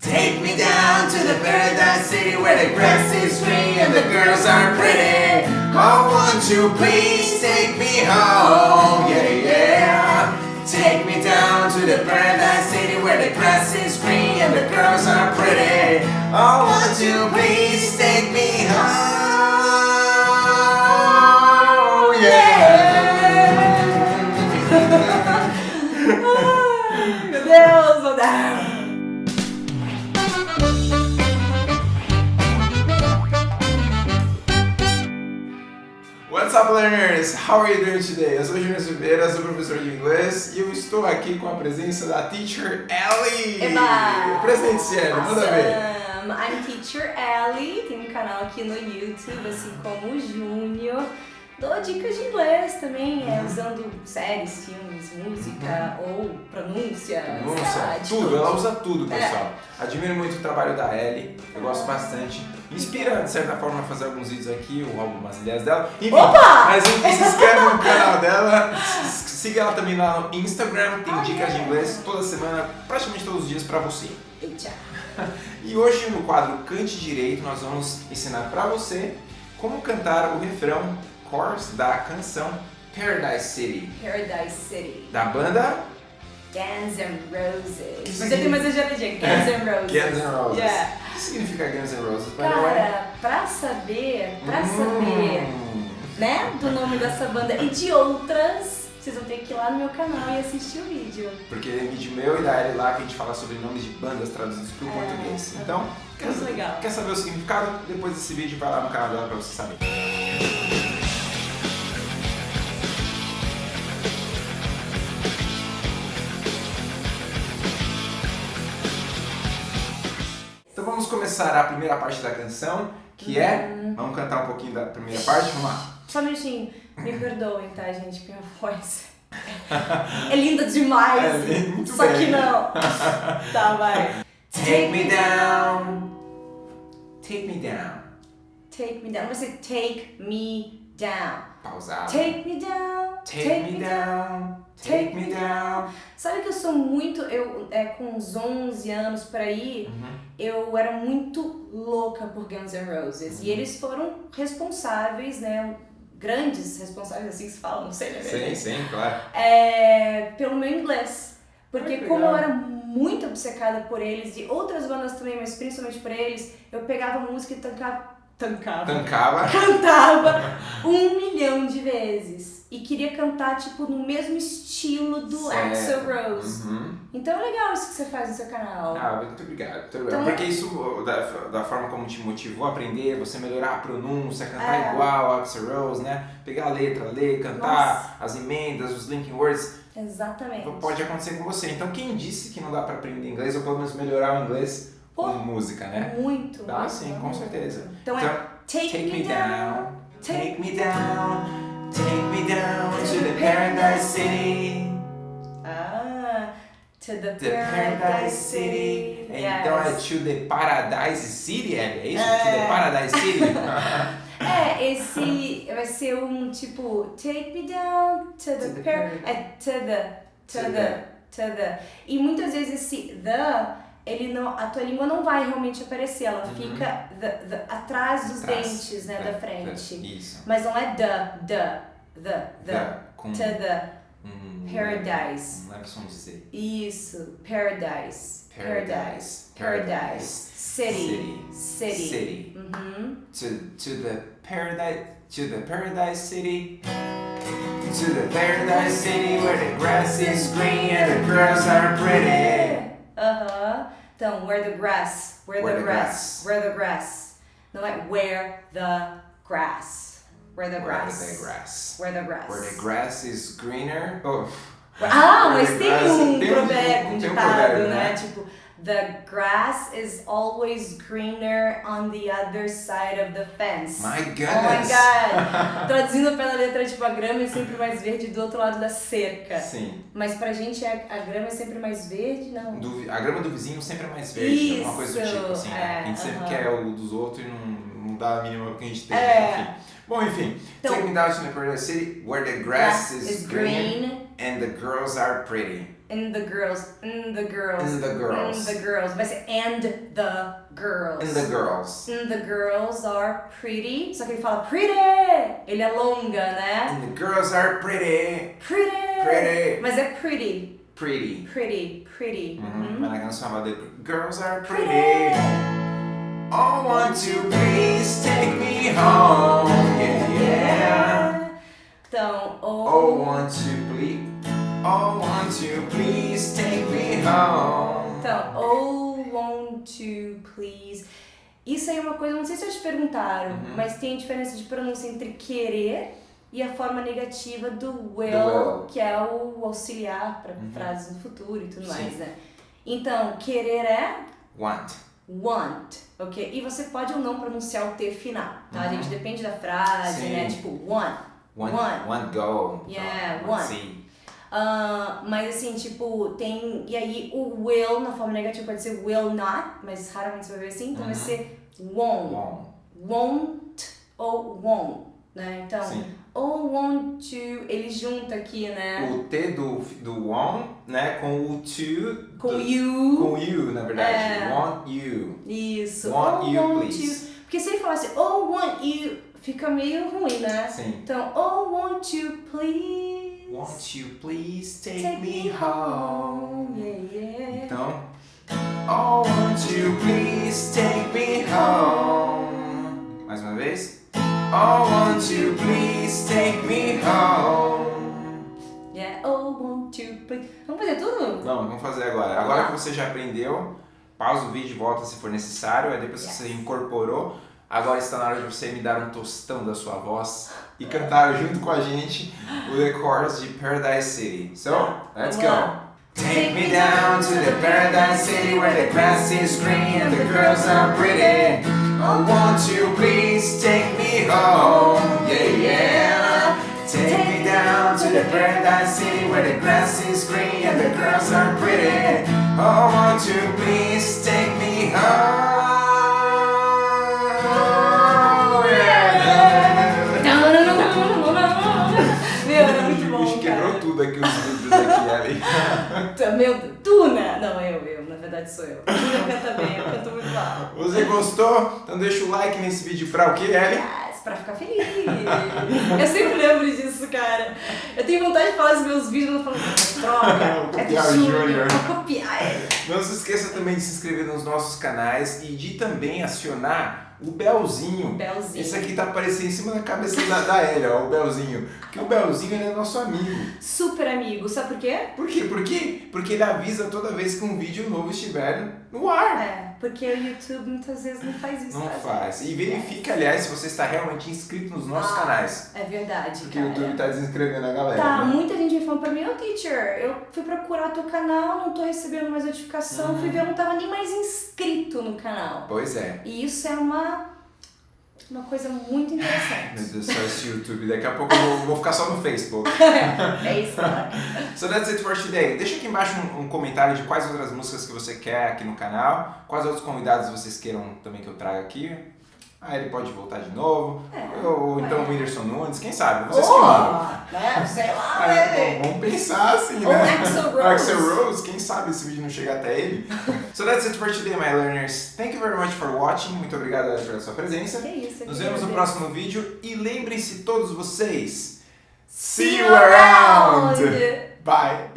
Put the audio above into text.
Take me down to the paradise city where the grass is green and the girls are pretty. Oh, won't you please take me home? Yeah, yeah. Take me down to the paradise city where the grass is green and the girls are pretty. Oh, won't you please take me home? What's up, learners? How are you doing today? Eu sou o Júnior Silveira, sou professor de inglês e eu estou aqui com a presença da Teacher Ellie. Eba! Presente, Ellie, manda ver. I'm Teacher Ellie, tem um canal aqui no YouTube, assim como o Júnior. Dou dicas de inglês também, é, usando séries, filmes, música ou pronúncia. De tudo, ela usa tudo, É. pessoal. Admiro muito o trabalho da Ellie, eu gosto bastante. Me inspira, de certa forma, a fazer alguns vídeos aqui, ou algumas ideias dela. Enfim, Opa! mas enfim, se inscreve no canal dela, siga ela também lá no Instagram, tem dicas de inglês toda semana, praticamente todos os dias pra você. Eita. E hoje no quadro Cante Direito nós vamos ensinar pra você como cantar o refrão chorus da canção Paradise City, Paradise City. da banda Guns N' Roses. Que Mas eu tenho mais exageradinha. Guns N' Roses. Guns N' Roses. Yeah. O que significa Guns N' Roses? by way? Cara, pra saber, pra Hum. saber, né, do nome dessa banda e de outras, vocês vão ter que ir lá no meu canal e assistir o vídeo. Porque tem vídeo meu e da Ellie lá que a gente fala sobre nomes de bandas traduzidos para o É, português. é. Então, quer, quer saber o significado? Depois desse vídeo vai lá no canal dela pra você saber. Vamos começar a primeira parte da canção, que é... Uhum. Vamos cantar um pouquinho da primeira parte? Vamos lá. Só um minutinho, me perdoem, tá, gente, minha voz é linda demais. É, muito Só bem. que não. Tá, vai. Take me down. Take me down. Take me down. Você take me down. Pausado. Take me down. Take me down. Take me down. Sabe que eu sou muito, eu é, com uns 11 anos por aí, Uhum. eu era muito louca por Guns N' Roses. E eles foram responsáveis, né? Grandes responsáveis, assim que se fala, não sei, né? Sim, sim, claro. É, pelo meu inglês. Porque Ai, como eu era muito obcecada por eles e outras bandas também, mas principalmente por eles, eu pegava música e tancava, tancava, Tancava. cantava um milhão de vezes. E queria cantar, tipo, no mesmo estilo do Certo. Axl Rose. Uhum. Então é legal isso que você faz no seu canal. Ah, muito obrigado. Muito obrigado. Então- Porque isso, da, da forma como te motivou a aprender, você melhorar a pronúncia, cantar É. igual a Axl Rose, né? Pegar a letra, ler, cantar as emendas, os linking words, Exatamente. pode acontecer com você. Então quem disse que não dá pra aprender inglês, ou pelo menos melhorar o inglês com música, né? Muito. Dá muito, sim, com certeza. Então é Então, take, Take me down, take take me down, take me down to the paradise city. Ah, to the, The Paradise City. Yes. Então é to the Paradise City, é, é isso? É. To the Paradise City? É, esse vai ser um tipo take me down to the, To the par é to the to, To the to the e muitas vezes esse the ele não a tua língua não vai realmente aparecer, ela Uhum. fica the, the, atrás dos dentes, né, É, da frente. é, Isso. Mas não é the the the the com to the um, paradise. Um som de C. Isso, paradise. Paradise. Paradise. City. City. City. City. Uhum. To, to the paradise, to the paradise city. To the paradise city where the grass is green and the girls are pretty. Então, where the grass. Where, Where the, the grass. grass. Where the grass. Não é where the grass. Where the grass. the grass. Where the grass. Where the grass is greener. Oh. Ah, mas tem um provérbio, um ditado, né? Tipo, the grass is always greener on the other side of the fence. My Oh my goodness. god! Traduzindo pela letra, tipo, a grama é sempre mais verde do outro lado da cerca. Sim. Mas pra gente a, a grama é sempre mais verde, não. Do a grama do vizinho sempre é mais verde, alguma coisa do Isso, tipo assim. né? é, A gente sempre aham. quer o dos outros e não, não dá a mínima que a gente tem. É. Enfim. Bom, enfim. Então- Take me down to the paradise city where the grass, is, green, and the girls are pretty. and the girls, and the girls, And the girls. and the girls. Vai ser and the girls. And the girls. And the girls are pretty. Só que ele fala pretty. Ele alonga, né? And the girls are pretty. Pretty. Pretty. Mas é pretty. Pretty. Pretty. Pretty. Uhum. Uhum. Mas na canção de Girls are Pretty. pretty. Oh, won't you please take me home? Yeah, yeah. Então, Oh, oh, won't you please? Oh, won't you please take me home? então, oh, won't you please. Isso aí é uma coisa, não sei se te perguntaram, Uhum. mas tem diferença de pronúncia entre querer e a forma negativa do will, will. que é o auxiliar para Uhum. frases no futuro e tudo Sim. mais, né? Então, querer é Want. Want, ok? E você pode ou não pronunciar o T final, tá, Uhum. gente? Depende da frase, Sim. né? Tipo, want. Want, Want. want go. Yeah, want. want. See. Ah, mas assim, tipo, tem. E aí o will na forma negativa pode ser will not, mas raramente você vai ver assim, então vai Uhum. ser won't. Want. Won't ou won't, né? Então, Sim. ou want to, ele junta aqui, né? O T do, do want, né, com o to. Com do, you. Com you, na verdade. É. Want you. Isso. Want ou you, want please. to. Porque se ele falasse oh want you, fica meio ruim, né? Sim. Então, oh want you please. Won't you please take, Take me home? Yeah, yeah. Então, oh, won't you please take me home? Mais uma vez. Oh, won't you please take me home? Yeah, oh, want you please. Vamos fazer tudo? Não, vamos fazer agora. Agora que você já aprendeu, pausa o vídeo e volta se for necessário. Aí depois que Yes. você incorporou, agora está na hora de você me dar um tostão da sua voz e cantar junto com a gente o The Chorus de Paradise City. So, let's go! Take me down to the paradise city where the grass is green and the girls are pretty. Oh, won't you please take me home? Yeah, yeah. Take me down to the paradise city where the grass is green and the girls are pretty. Oh, won't you please sou eu. Não canta bem, eu canto muito mal. Você gostou? Então deixa o like nesse vídeo pra o que, Ellie? Pra ficar feliz. Eu sempre lembro disso, cara. Eu tenho vontade de falar os meus vídeos, mas eu falo, droga, é do Júnior, copiar ele. Não se esqueça também de se inscrever nos nossos canais e de também acionar o belzinho. Belzinho. Esse aqui tá aparecendo em cima da cabeça da, da Ellie, ó, o belzinho. Porque o belzinho ele é nosso amigo. Super amigo, sabe por quê? Por quê? Por quê? Porque ele avisa toda vez que um vídeo novo estiver no ar. É, porque o YouTube muitas vezes não faz isso. Não faz. E verifica, aliás, se você está realmente inscrito nos nossos Ah, canais. É verdade, Porque o cara. YouTube tá desinscrevendo a galera. Tá, né? muita gente me falando pra mim, ô teacher, eu fui procurar teu canal, não tô recebendo mais notificação, Uhum. fui ver, eu não tava nem mais inscrito no canal. Pois é. E isso é uma, uma coisa muito Meu interessante. Deus do céu, esse YouTube. Daqui a pouco eu vou, vou ficar só no Facebook. é isso, cara. So that's it for today. Deixa aqui embaixo um, um comentário de quais outras músicas que você quer aqui no canal, quais outros convidados vocês queiram também que eu traga aqui. Aí ele pode voltar de novo. É. Ou, ou então É. o Whindersson Nunes, quem sabe? Vocês que mandam. Oh, né? Sei lá, Ah, né? bom, vamos pensar assim, Ou né? Axl Rose. Axl Rose, quem sabe esse vídeo não chega até ele. so that's it for today, my learners. Thank you very much for watching. Muito obrigado pela sua presença. Que isso, Nos que vemos no beleza. próximo vídeo e lembrem-se todos vocês. See you around! Bye!